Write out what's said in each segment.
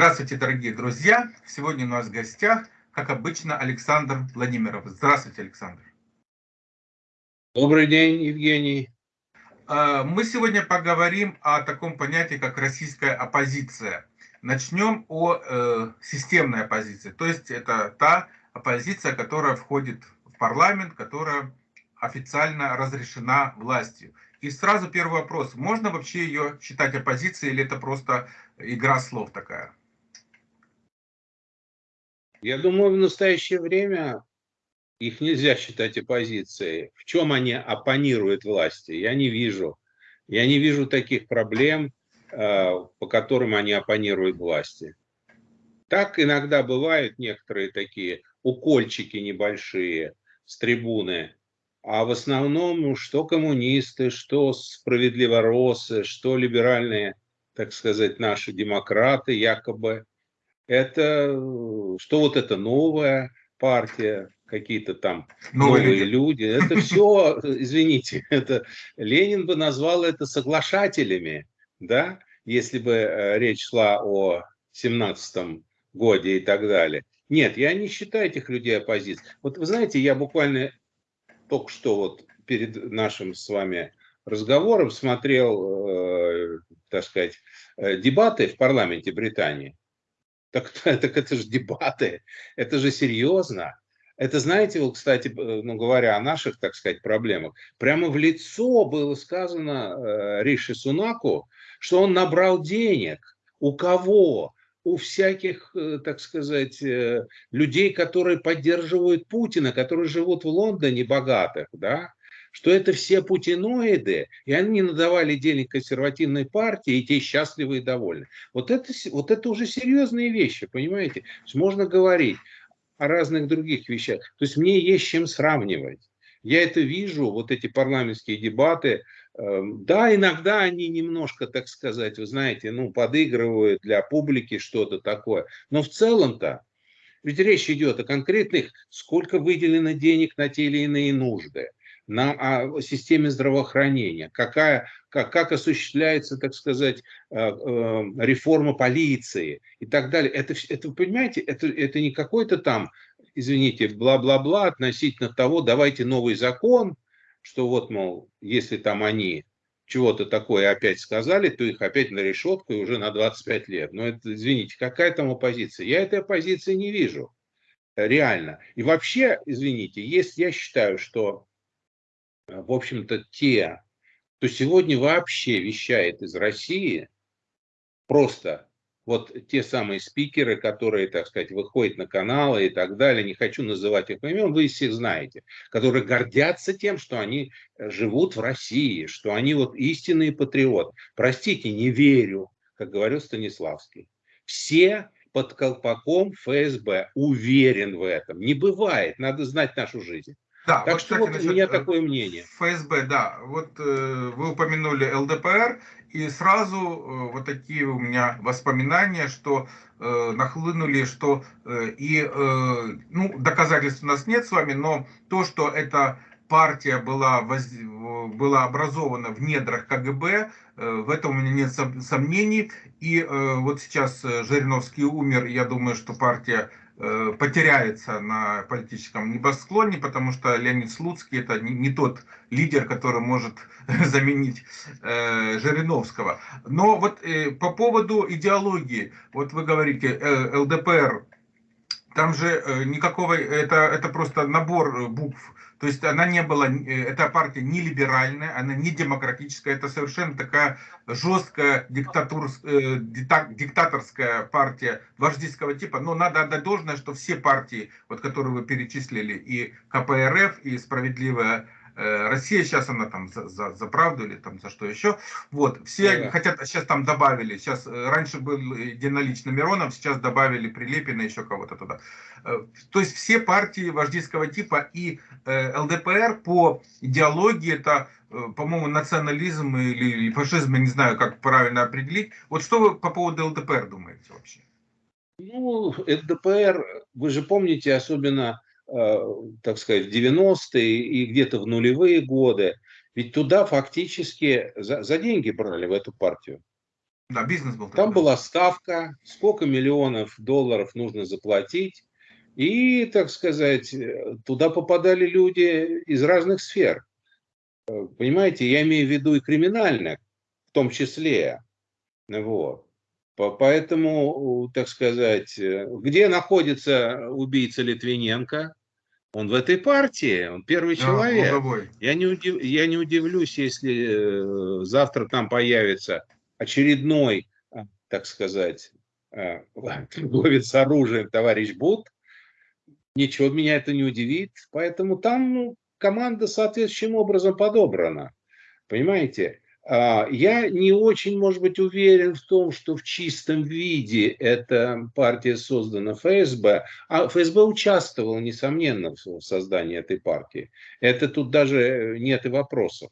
Здравствуйте, дорогие друзья! Сегодня у нас в гостях, как обычно, Александр Владимиров. Здравствуйте, Александр. Добрый день, Евгений. А, мы сегодня поговорим о таком понятии, как российская оппозиция. Начнем о э, системной оппозиции. То есть это та оппозиция, которая входит в парламент, которая официально разрешена властью. И сразу первый вопрос. Можно вообще ее считать оппозицией или это просто игра слов такая? Я думаю, в настоящее время их нельзя считать оппозицией. В чем они оппонируют власти? Я не вижу. Я не вижу таких проблем, э, по которым они оппонируют власти. Так иногда бывают некоторые такие укольчики небольшие с трибуны, а в основном ну, что коммунисты, что справедливоросы, что либеральные, так сказать, наши демократы якобы, это что вот это новая партия, какие-то там новые, новые люди. люди. Это все, извините, это Ленин бы назвал это соглашателями, да, если бы э, речь шла о 17 годе и так далее. Нет, я не считаю этих людей оппозицией. Вот вы знаете, я буквально только что вот перед нашим с вами разговором смотрел, э, так сказать, э, дебаты в парламенте Британии. Так, так это же дебаты, это же серьезно. Это, знаете, вот, кстати, э, ну, говоря о наших, так сказать, проблемах, прямо в лицо было сказано э, Риши Сунаку, что он набрал денег. У кого? У всяких, э, так сказать, э, людей, которые поддерживают Путина, которые живут в Лондоне, богатых, да, что это все путиноиды, и они не надавали денег консервативной партии, и те счастливы и довольны. Вот это, вот это уже серьезные вещи, понимаете? Можно говорить о разных других вещах. То есть мне есть чем сравнивать. Я это вижу, вот эти парламентские дебаты, эм, да, иногда они немножко, так сказать, вы знаете, ну, подыгрывают для публики что-то такое. Но в целом-то, ведь речь идет о конкретных, сколько выделено денег на те или иные нужды на о системе здравоохранения, какая, как, как осуществляется, так сказать, э, э, реформа полиции и так далее. Это, это понимаете, это, это не какой-то там, извините, бла-бла-бла относительно того, давайте новый закон, что вот, мол, если там они чего-то такое опять сказали, то их опять на решетку и уже на 25 лет. Но это, извините, какая там оппозиция? Я этой оппозиции не вижу реально. И вообще, извините, есть, я считаю, что в общем-то, те, кто сегодня вообще вещает из России, просто вот те самые спикеры, которые, так сказать, выходят на каналы и так далее, не хочу называть их имен, вы всех знаете, которые гордятся тем, что они э, живут в России, что они вот истинные патриоты. Простите, не верю, как говорил Станиславский. Все под колпаком ФСБ, уверен в этом. Не бывает, надо знать нашу жизнь. Да, так вот, что кстати, вот у меня такое мнение. ФСБ, да. Вот э, вы упомянули ЛДПР, и сразу э, вот такие у меня воспоминания, что э, нахлынули, что э, и, э, ну, доказательств у нас нет с вами, но то, что эта партия была, воз, была образована в недрах КГБ, э, в этом у меня нет сомнений. И э, вот сейчас э, Жириновский умер, я думаю, что партия Э, потеряется на политическом небосклоне, потому что Леонид Слуцкий это не, не тот лидер, который может заменить э, Жириновского. Но вот э, по поводу идеологии, вот вы говорите, э, ЛДПР, там же э, никакого, это, это просто набор букв, то есть она не была, э, эта партия не либеральная, она не демократическая, это совершенно такая жесткая диктатур, э, диктаторская партия вождистского типа. Но надо отдать должное, что все партии, вот, которые вы перечислили, и КПРФ, и Справедливая Э, Россия сейчас она там за, за, за правду или там за что еще. Вот, все да, да. хотят, сейчас там добавили, сейчас э, раньше был единолично Миронов, сейчас добавили Прилепина, еще кого-то туда. Э, то есть все партии вождистского типа и ЛДПР по идеологии это, по-моему, национализм или, фашизм, я не знаю, как правильно определить. Вот что вы по поводу ЛДПР думаете вообще? Ну, ЛДПР, вы же помните, особенно Э, так сказать, в 90-е и где-то в нулевые годы, ведь туда фактически за, за деньги брали в эту партию. Да, бизнес был. Там была ставка, сколько миллионов долларов нужно заплатить. И, так сказать, туда попадали люди из разных сфер. Понимаете, я имею в виду и криминальных, в том числе. Вот. Поэтому, так сказать, где находится убийца Литвиненко? Он в этой партии, он первый да, человек. Я, не удив, я не удивлюсь, если э, завтра там появится очередной, а, так сказать, а, торговец оружием товарищ Бут. Ничего меня это не удивит. Поэтому там ну, команда соответствующим образом подобрана. Понимаете? А, я не очень, может быть, уверен в том, что в чистом виде эта партия создана ФСБ, а ФСБ участвовал, несомненно, в создании этой партии. Это тут даже нет и вопросов.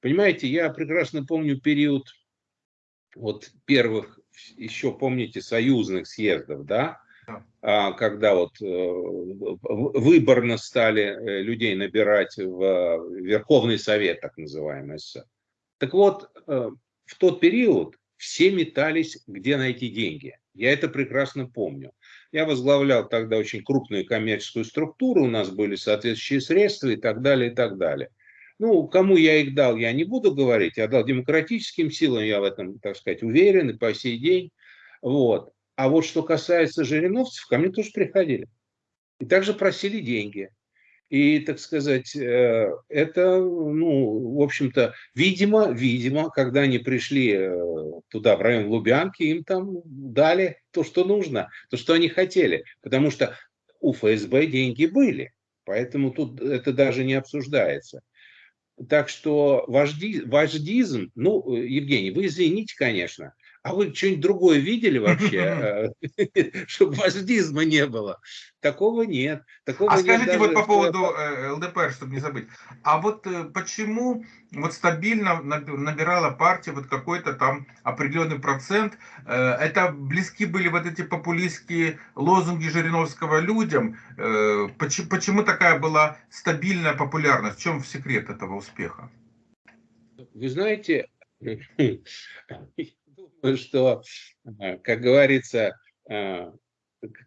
Понимаете, я прекрасно помню период вот первых, еще помните, союзных съездов, да, а, когда вот э, выборно стали э, людей набирать в Верховный Совет, так называемый СССР. Так вот, э, в тот период все метались, где найти деньги. Я это прекрасно помню. Я возглавлял тогда очень крупную коммерческую структуру, у нас были соответствующие средства и так далее, и так далее. Ну, кому я их дал, я не буду говорить. Я дал демократическим силам, я в этом, так сказать, уверен и по сей день. Вот. А вот что касается жириновцев, ко мне тоже приходили. И также просили деньги. И, так сказать, э, это, ну, в общем-то, видимо, видимо, когда они пришли э, туда, в район Лубянки, им там дали то, что нужно, то, что они хотели. Потому что у ФСБ деньги были. Поэтому тут это даже не обсуждается. Так что вожди, вождизм, ну, Евгений, вы извините, конечно, а вы что-нибудь другое видели вообще, э, чтобы вождизма не было? Такого нет. Такого а скажите вот по поводу э, ЛДПР, чтобы не забыть. А вот э, почему вот стабильно набирала партия вот какой-то там определенный процент? Это близки были вот эти популистские лозунги Жириновского людям? Почему такая была стабильная популярность? В чем секрет этого успеха? Вы знаете, что, э, как говорится, э,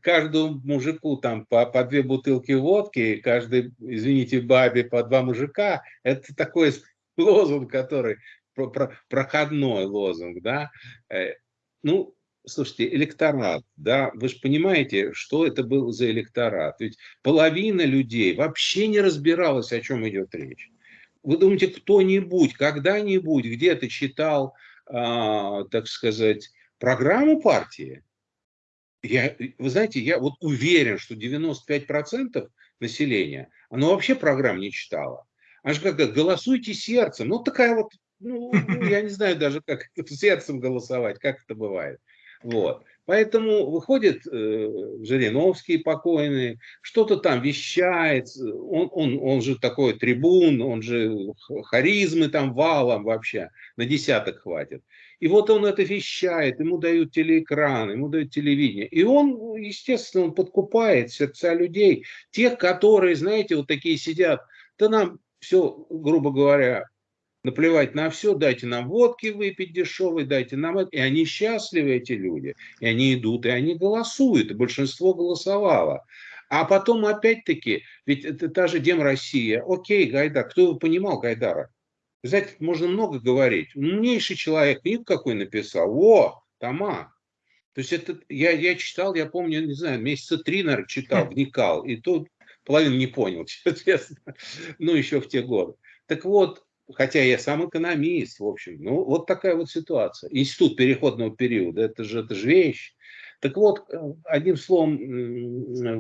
каждому мужику там по, по две бутылки водки, каждый, извините, бабе по два мужика, это такой лозунг, который про, про, проходной лозунг, да. Э, ну, слушайте, электорат, да, вы же понимаете, что это был за электорат. Ведь половина людей вообще не разбиралась, о чем идет речь. Вы думаете, кто-нибудь, когда-нибудь где-то читал так сказать, программу партии, я, вы знаете, я вот уверен, что 95% населения, оно вообще программ не читало. Аж как голосуйте сердцем. Ну, такая вот, ну, ну я не знаю даже, как сердцем голосовать, как это бывает. Вот. Поэтому выходит э, Жириновский покойный, что-то там вещает, он, он, он же такой трибун, он же харизмы там валом вообще, на десяток хватит. И вот он это вещает, ему дают телеэкран, ему дают телевидение. И он, естественно, он подкупает сердца людей, тех, которые, знаете, вот такие сидят, да нам все, грубо говоря, наплевать на все, дайте нам водки выпить дешевой, дайте нам это. И они счастливы, эти люди. И они идут, и они голосуют, и большинство голосовало. А потом опять-таки, ведь это та же Дем Россия. Окей, Гайдар, кто его понимал Гайдара? Знаете, можно много говорить. Умнейший человек, книгу какой написал. О, Тома. То есть это я, я читал, я помню, не знаю, месяца три, наверное, читал, вникал. И тут половину не понял, честно. Ну, еще в те годы. Так вот, хотя я сам экономист, в общем, ну, вот такая вот ситуация. Институт переходного периода, это же, это же вещь. Так вот, э, одним словом,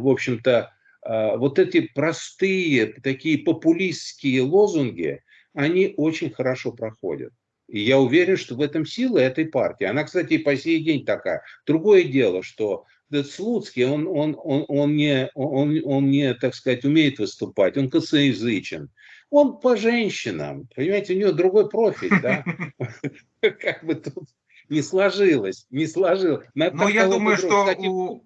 в общем-то, а, вот эти простые, такие популистские лозунги, они очень хорошо проходят. И я уверен, что в этом сила этой партии. Она, кстати, и по сей день такая. Другое дело, что этот Слуцкий, он, он, он, он, не, он, он не, так сказать, умеет выступать, он косоязычен. Он по женщинам, понимаете, у него другой профиль, да? Как бы тут не сложилось, не сложилось. Но я думаю, что у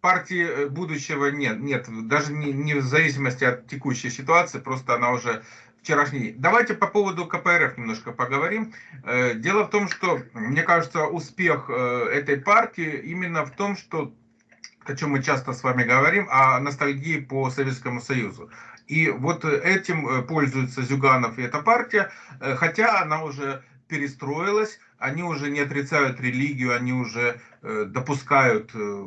партии э, будущего нет, нет, даже не, не в зависимости от текущей ситуации, просто она уже вчерашний. Давайте по поводу КПРФ немножко поговорим. Э, дело в том, что, мне кажется, успех э, этой партии именно в том, что о чем мы часто с вами говорим, о ностальгии по Советскому Союзу. И вот этим пользуется Зюганов и эта партия, хотя она уже перестроилась, они уже не отрицают религию, они уже э, допускают э,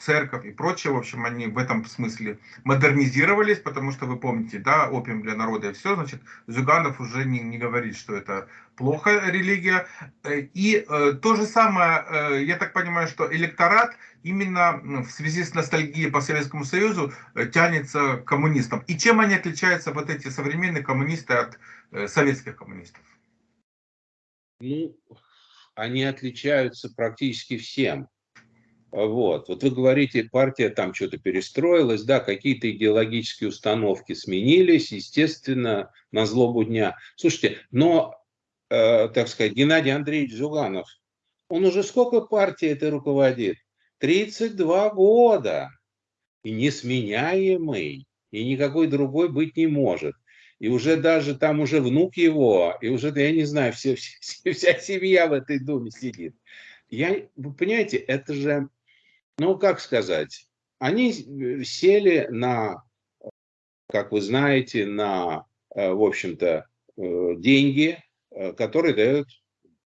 церковь и прочее. В общем, они в этом смысле модернизировались, потому что вы помните, да, опиум для народа и все. Значит, Зюганов уже не, не говорит, что это плохая религия. Э, и э, то же самое, э, я так понимаю, что электорат именно в связи с ностальгией по Советскому Союзу э, тянется к коммунистам. И чем они отличаются, вот эти современные коммунисты, от э, советских коммунистов? Ну, они отличаются практически всем. Вот. вот вы говорите, партия там что-то перестроилась, да, какие-то идеологические установки сменились, естественно, на злобу дня. Слушайте, но, э, так сказать, Геннадий Андреевич Зюганов, он уже сколько партии это руководит? 32 года. И несменяемый, и никакой другой быть не может и уже даже там уже внук его, и уже, я не знаю, все, все, вся семья в этой доме сидит. Я, вы понимаете, это же, ну, как сказать, они сели на, как вы знаете, на, э, в общем-то, э, деньги, э, которые дают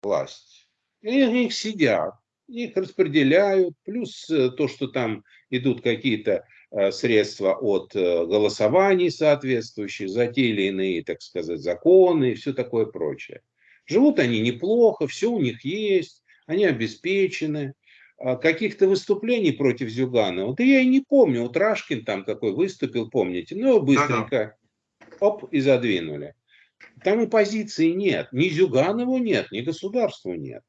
власть. И они сидят, их распределяют, плюс то, что там идут какие-то Э, средства от э, голосований соответствующих, за те или иные, так сказать, законы и все такое прочее. Живут они неплохо, все у них есть, они обеспечены. А каких-то выступлений против Зюганова, вот я и не помню, вот Рашкин там какой выступил, помните, ну быстренько, оп, и задвинули. Там оппозиции нет, ни Зюганову нет, ни государству нет.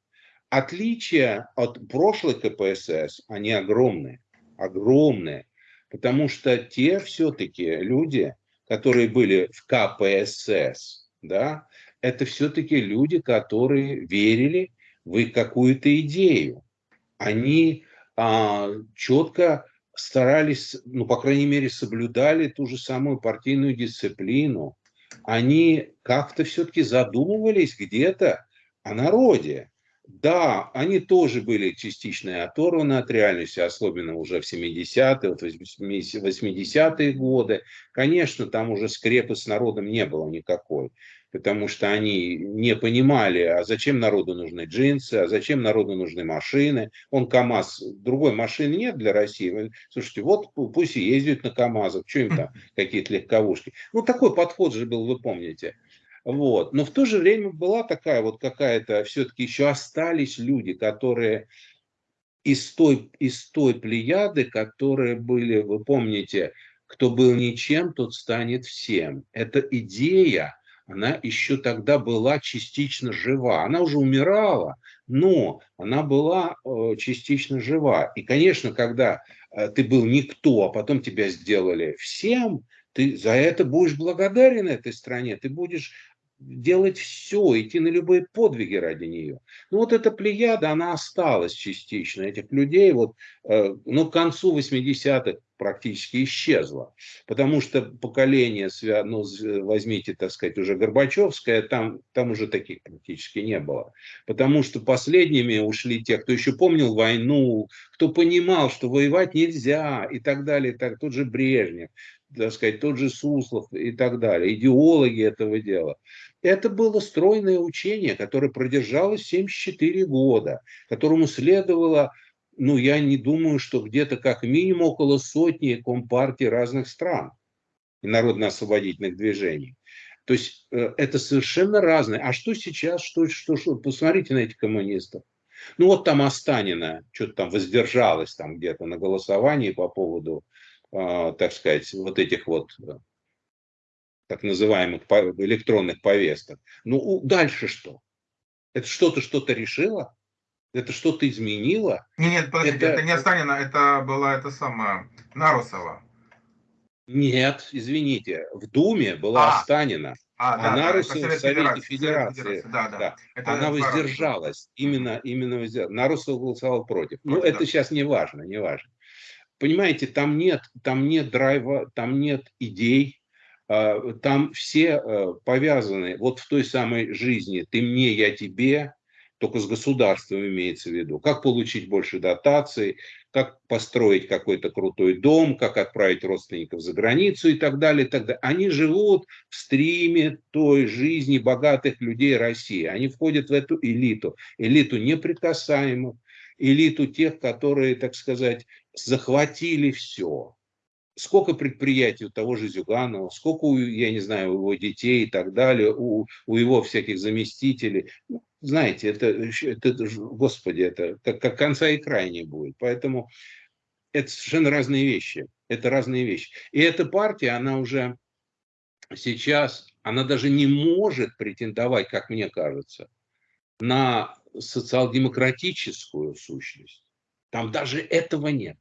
Отличия от прошлых КПСС, они огромные, огромные. Потому что те все-таки люди, которые были в КПСС, да, это все-таки люди, которые верили в какую-то идею. Они а, четко старались, ну, по крайней мере, соблюдали ту же самую партийную дисциплину. Они как-то все-таки задумывались где-то о народе. Да, они тоже были частично оторваны от реальности, особенно уже в 70-е, вот 80-е годы. Конечно, там уже скрепы с народом не было никакой, потому что они не понимали, а зачем народу нужны джинсы, а зачем народу нужны машины. Он КАМАЗ, другой машины нет для России. Слушайте, вот пусть и ездят на КАМАЗах, что им там какие-то легковушки. Ну, такой подход же был, вы помните. Вот. Но в то же время была такая вот какая-то, все-таки еще остались люди, которые из той, из той плеяды, которые были, вы помните, кто был ничем, тот станет всем. Эта идея, она еще тогда была частично жива. Она уже умирала, но она была э, частично жива. И, конечно, когда э, ты был никто, а потом тебя сделали всем, ты за это будешь благодарен этой стране, ты будешь делать все, идти на любые подвиги ради нее. Ну вот эта плеяда, она осталась частично, этих людей, вот, э, ну к концу 80-х практически исчезла, потому что поколение, ну возьмите, так сказать, уже Горбачевское, там, там уже таких практически не было, потому что последними ушли те, кто еще помнил войну, кто понимал, что воевать нельзя и так далее, и так, тот же Брежнев, так сказать, тот же Суслов и так далее, идеологи этого дела. Это было стройное учение, которое продержалось 74 года, которому следовало, ну, я не думаю, что где-то как минимум около сотни компартий разных стран и народно-освободительных движений. То есть э, это совершенно разное. А что сейчас? Что, что, что? Посмотрите на этих коммунистов. Ну вот там Останина что-то там воздержалась там где-то на голосовании по поводу так сказать, вот этих вот э, так называемых электронных повесток. Ну, дальше что? Это что-то что-то решило? Это что-то изменило? Нет, нет, подождите, это, это не Останина, это была это самая Нарусова. Нет, извините, в Думе была а, Останина, а, да, а Нарусова в Совете Федерации. Федерации. Да, да. Да. Это Она воздержалась, именно, именно воздержалась. Нарусова голосовал против. Ну, да. это сейчас не важно, не важно. Понимаете, там нет, там нет драйва, там нет идей, а, там все э, повязаны вот в той самой жизни «ты мне, я тебе», только с государством имеется в виду. Как получить больше дотаций, как построить какой-то крутой дом, как отправить родственников за границу и так далее. И так далее. Они живут в стриме той жизни богатых людей России. Они входят в эту элиту, элиту неприкасаемых, элиту тех, которые, так сказать, захватили все сколько предприятий у того же Зюганова, сколько, у, я не знаю, у его детей и так далее, у, у его всяких заместителей. Ну, знаете, это, это, господи, это как, как конца и края не будет. Поэтому это совершенно разные вещи. Это разные вещи. И эта партия, она уже сейчас, она даже не может претендовать, как мне кажется, на социал-демократическую сущность. Там даже этого нет.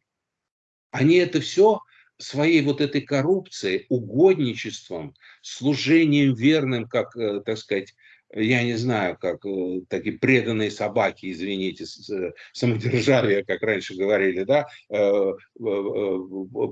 Они это все своей вот этой коррупцией, угодничеством, служением верным, как, э, так сказать, я не знаю, как э, такие преданные собаки, извините, э, самодержавие, как раньше говорили, да,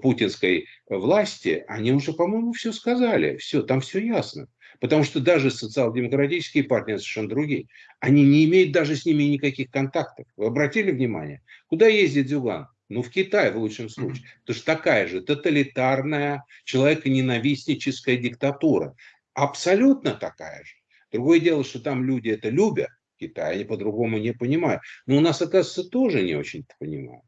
путинской власти, они уже, по-моему, все сказали, все, там все ясно. Потому что даже социал-демократические партии совершенно другие. Они не имеют даже с ними никаких контактов. Вы обратили внимание? Куда ездит Зюган? Ну, в Китае в лучшем случае. Это же такая же тоталитарная, человеконенавистническая диктатура. Абсолютно такая же. Другое дело, что там люди это любят, Китай, они по-другому не понимают. Но у нас, оказывается, тоже не очень-то понимают.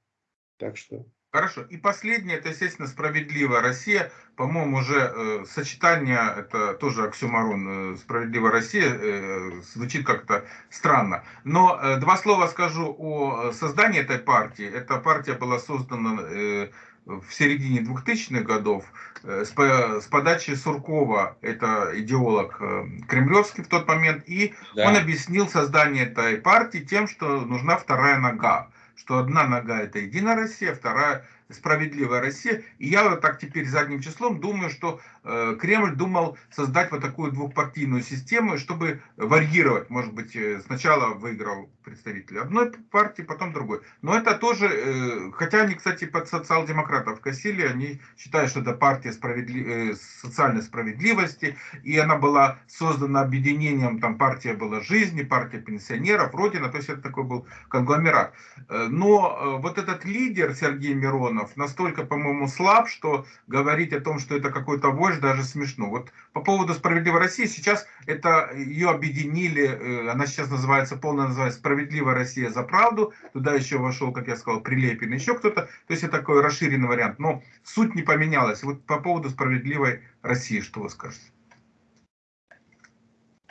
Так что... Хорошо. И последнее, это, естественно, справедливая Россия. По-моему, уже э, сочетание, это тоже оксюмарон, э, справедливая Россия, э, звучит как-то странно. Но э, два слова скажу о создании этой партии. Эта партия была создана э, в середине 2000-х годов э, с, с подачи Суркова, это идеолог э, кремлевский в тот момент, и да. он объяснил создание этой партии тем, что нужна вторая нога что одна нога это Единая Россия, вторая справедливая Россия. И я вот так теперь задним числом думаю, что э, Кремль думал создать вот такую двухпартийную систему, чтобы варьировать. Может быть, э, сначала выиграл представитель одной партии, потом другой. Но это тоже, э, хотя они, кстати, под социал-демократов косили, они считают, что это партия справедли... э, социальной справедливости, и она была создана объединением, там партия была жизни, партия пенсионеров, Родина, то есть это такой был конгломерат. Э, но э, вот этот лидер Сергей Миронов, миллионов настолько, по-моему, слаб, что говорить о том, что это какой-то вождь, даже смешно. Вот по поводу «Справедливой России», сейчас это ее объединили, э, она сейчас называется, полная называется «Справедливая Россия за правду», туда еще вошел, как я сказал, Прилепин, еще кто-то, то есть это такой расширенный вариант, но суть не поменялась. Вот по поводу «Справедливой России» что вы скажете?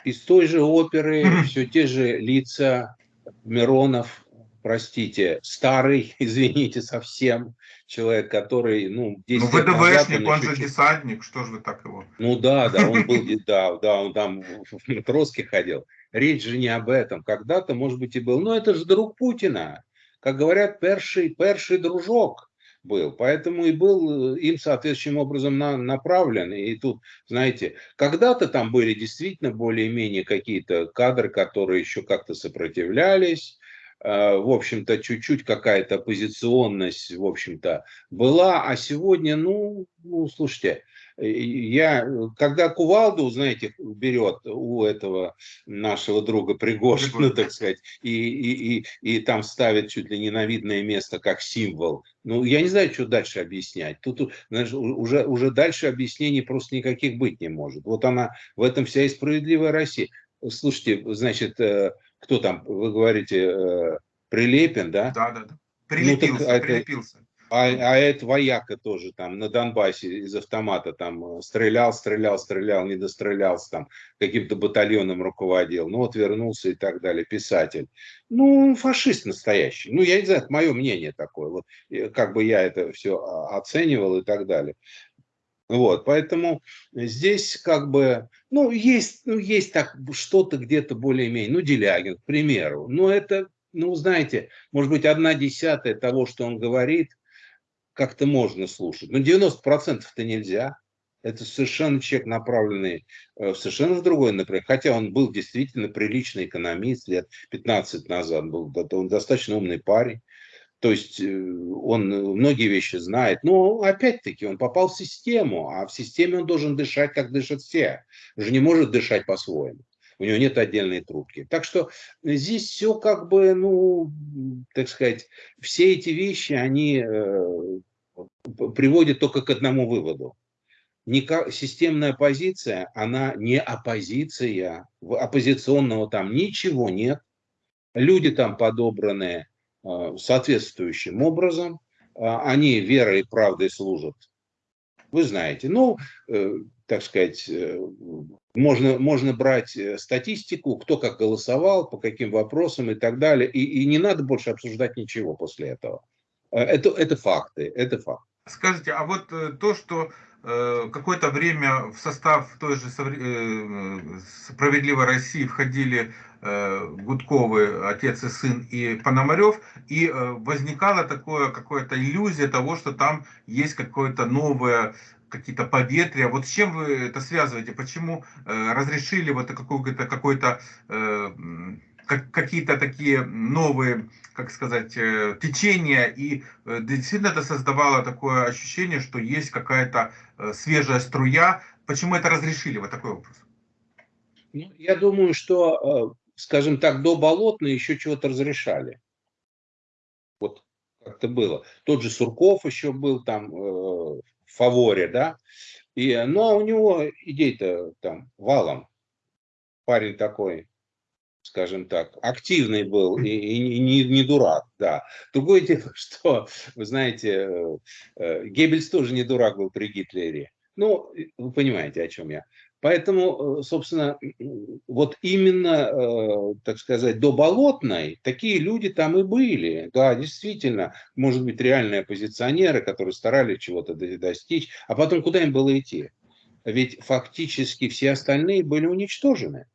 Из той же оперы все те же лица Миронов, простите, старый, извините, совсем, человек, который, ну, 10 Ну, ВДВшник, он, он же десантник, что же вы так его? Ну да, да, он был, да, да, он там в матроске ходил. Речь же не об этом. Когда-то, может быть, и был. Но это же друг Путина. Как говорят, перший, перший дружок был. Поэтому и был им соответствующим образом на, направлен. И тут, знаете, когда-то там были действительно более-менее какие-то кадры, которые еще как-то сопротивлялись, Э, в общем-то, чуть-чуть какая-то оппозиционность, в общем-то, была, а сегодня, ну, ну, слушайте, э, я, когда кувалду, знаете, берет у этого нашего друга Пригожина, так сказать, и, и, и, и там ставит чуть ли не на видное место как символ, ну, я не знаю, что дальше объяснять. Тут знаешь, уже, уже дальше объяснений просто никаких быть не может. Вот она, в этом вся и справедливая Россия. Слушайте, значит, э, кто там, вы говорите, э, Прилепин, да? Да, да, да. Прилепился, ну, так, прилепился. А, а это вояка тоже там на Донбассе из автомата там э, стрелял, стрелял, стрелял, не дострелялся там, каким-то батальоном руководил, ну вот вернулся и так далее, писатель. Ну, фашист настоящий. Ну, я не знаю, это мое мнение такое, вот как бы я это все оценивал и так далее. Вот, поэтому здесь как бы, ну, есть, ну, есть так что-то где-то более-менее, ну, Делягин, к примеру, но это, ну, знаете, может быть, одна десятая того, что он говорит, как-то можно слушать, но 90%-то нельзя. Это совершенно человек, направленный э, совершенно в другой например, Хотя он был действительно приличный экономист лет 15 назад, был он достаточно умный парень. То есть э, он многие вещи знает, но опять-таки он попал в систему, а в системе он должен дышать, как дышат все. Он же не может дышать по-своему. У него нет отдельной трубки. Так что здесь все как бы, ну, так сказать, все эти вещи, они э, приводят только к одному выводу. Никак, системная оппозиция, она не оппозиция. Оппозиционного там ничего нет. Люди там подобранные Э, соответствующим образом. А, они верой и правдой служат. Вы знаете, ну, э, так сказать, э, можно, можно брать статистику, кто как голосовал, по каким вопросам и так далее. И, и не надо больше обсуждать ничего после этого. Это, это факты, это факт. Скажите, а вот то, что какое-то время в состав той же «Справедливой России» входили Э, Гудковы, отец и сын, и Пономарев, и э, возникала такое какая-то иллюзия того, что там есть какое-то новое какие-то поветрия. Вот с чем вы это связываете? Почему э, разрешили вот какой-то какой-то какие-то такие новые, как сказать, течения, и действительно это создавало такое ощущение, что есть какая-то свежая струя. Почему это разрешили? Вот такой вопрос. Ну, я думаю, что скажем так, до Болотной еще чего-то разрешали. Вот как-то было. Тот же Сурков еще был там э, в фаворе, да. И, ну, а у него идей-то там валом. Парень такой, скажем так, активный был и, и не, не дурак, да. Другое дело, что, вы знаете, э, э, Геббельс тоже не дурак был при Гитлере. Ну, вы понимаете, о чем я. Поэтому, э, собственно, вот именно, так сказать, до Болотной такие люди там и были. Да, действительно, может быть, реальные оппозиционеры, которые старались чего-то достичь. А потом куда им было идти? Ведь фактически все остальные были уничтожены.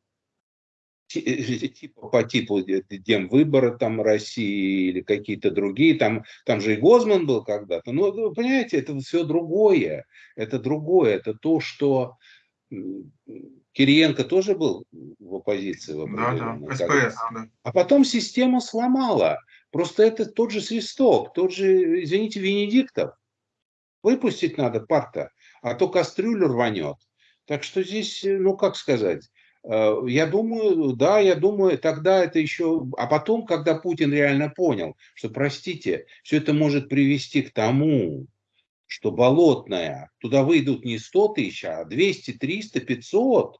Э, типа, по типу демвыбора там России или какие-то другие, там, там же и Гозман был когда-то. Но, вы понимаете, это все другое. Это другое. Это то, что Кириенко тоже был в оппозиции. В да, да, СПС. Да. А потом система сломала. Просто это тот же свисток, тот же, извините, Венедиктов. Выпустить надо парта, а то кастрюлю рванет. Так что здесь, ну как сказать, э, я думаю, да, я думаю, тогда это еще... А потом, когда Путин реально понял, что, простите, все это может привести к тому, что болотная, туда выйдут не 100 тысяч, а 200, 300, 500.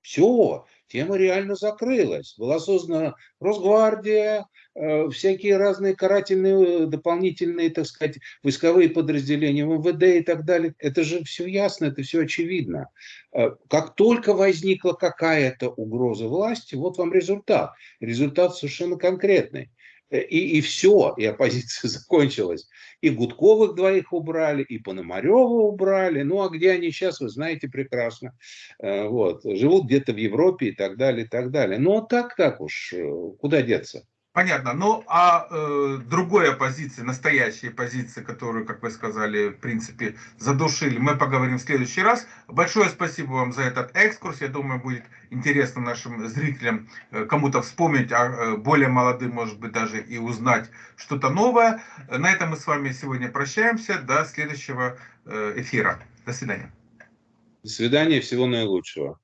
Все, тема реально закрылась. Была создана Росгвардия, э, всякие разные карательные, дополнительные, так сказать, войсковые подразделения, МВД и так далее. Это же все ясно, это все очевидно. Э, как только возникла какая-то угроза власти, вот вам результат. Результат совершенно конкретный. Э, и, и все, и оппозиция закончилась. И Гудковых двоих убрали, и Пономарева убрали. Ну, а где они сейчас, вы знаете прекрасно. Э, вот. Живут где-то в Европе и так далее, и так далее. Но так, так уж, э, куда деться? Понятно. Ну, а э, другой оппозиции, настоящей оппозиции, которую, как вы сказали, в принципе, задушили, мы поговорим в следующий раз. Большое спасибо вам за этот экскурс. Я думаю, будет интересно нашим зрителям э, кому-то вспомнить, а э, более молодым, может быть, даже и узнать что-то новое. На этом мы с вами сегодня прощаемся. До следующего э, эфира. До свидания. До свидания. Всего наилучшего.